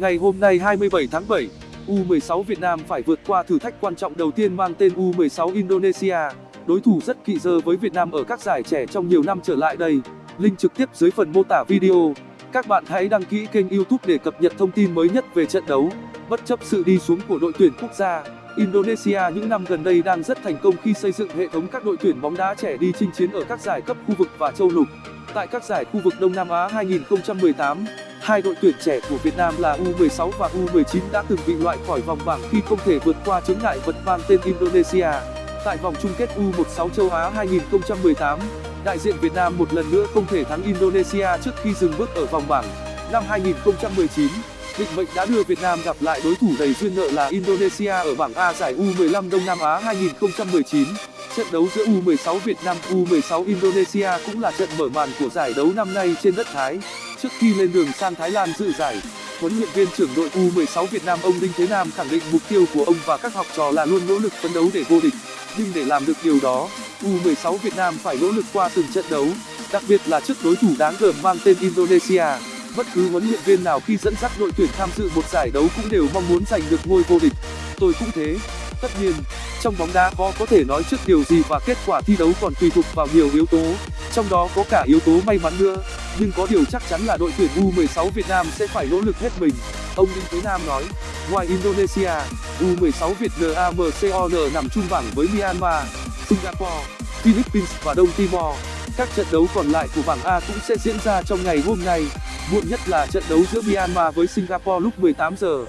Ngày hôm nay 27 tháng 7, U16 Việt Nam phải vượt qua thử thách quan trọng đầu tiên mang tên U16 Indonesia, đối thủ rất kỵ dơ với Việt Nam ở các giải trẻ trong nhiều năm trở lại đây. Link trực tiếp dưới phần mô tả video. Các bạn hãy đăng ký kênh YouTube để cập nhật thông tin mới nhất về trận đấu. Bất chấp sự đi xuống của đội tuyển quốc gia, Indonesia những năm gần đây đang rất thành công khi xây dựng hệ thống các đội tuyển bóng đá trẻ đi chinh chiến ở các giải cấp khu vực và châu lục. Tại các giải khu vực Đông Nam Á 2018, hai đội tuyển trẻ của Việt Nam là U16 và U19 đã từng bị loại khỏi vòng bảng khi không thể vượt qua chướng ngại vật mang tên Indonesia. Tại vòng chung kết U16 châu Á 2018, đại diện Việt Nam một lần nữa không thể thắng Indonesia trước khi dừng bước ở vòng bảng. Năm 2019, định mệnh đã đưa Việt Nam gặp lại đối thủ đầy duyên nợ là Indonesia ở bảng A giải U15 Đông Nam Á 2019. Trận đấu giữa U16 Việt Nam U16 Indonesia cũng là trận mở màn của giải đấu năm nay trên đất Thái. Trước khi lên đường sang Thái Lan dự giải, huấn luyện viên trưởng đội U16 Việt Nam ông Đinh Thế Nam khẳng định mục tiêu của ông và các học trò là luôn nỗ lực phấn đấu để vô địch. Nhưng để làm được điều đó, U16 Việt Nam phải nỗ lực qua từng trận đấu, đặc biệt là trước đối thủ đáng gờm mang tên Indonesia. Bất cứ huấn luyện viên nào khi dẫn dắt đội tuyển tham dự một giải đấu cũng đều mong muốn giành được ngôi vô địch. Tôi cũng thế. Tất nhiên, trong bóng đá khó có thể nói trước điều gì và kết quả thi đấu còn tùy thuộc vào nhiều yếu tố, trong đó có cả yếu tố may mắn nữa. Nhưng có điều chắc chắn là đội tuyển U16 Việt Nam sẽ phải nỗ lực hết mình. Ông Đinh Thế Nam nói, ngoài Indonesia, U16 Việt NAMCON nằm chung bảng với Myanmar, Singapore, Philippines và Đông Timor. Các trận đấu còn lại của bảng A cũng sẽ diễn ra trong ngày hôm nay, muộn nhất là trận đấu giữa Myanmar với Singapore lúc 18 giờ.